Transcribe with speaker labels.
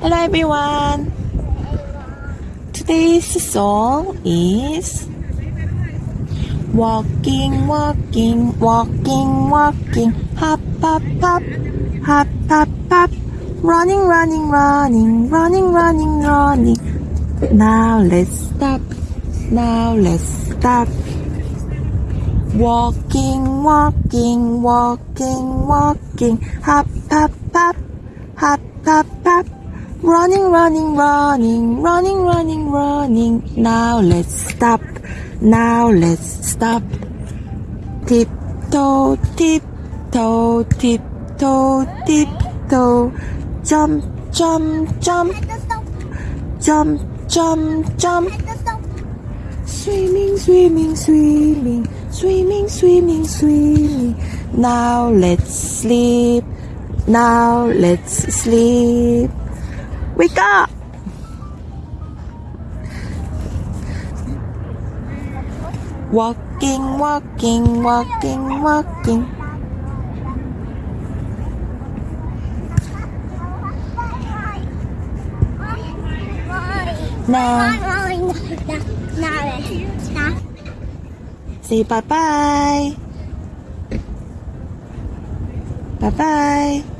Speaker 1: Hello everyone. Today's song is Walking, walking, walking, walking, hop, hop, hop, hop, hop, hop, running, running, running, running, running, running. Now let's stop. Now let's stop. Walking, walking, walking, walking, hop, hop, hop, hop, hop. Running, running, running, running, running, running. Now let's stop. Now let's stop. Tiptoe, tiptoe, tiptoe, tiptoe. Jump, jump, jump, jump, jump, jump. Swimming, swimming, swimming, swimming, swimming, swimming. Now let's sleep. Now let's sleep. Wake up! Walking, walking, walking, walking. Now, say bye bye. Bye bye.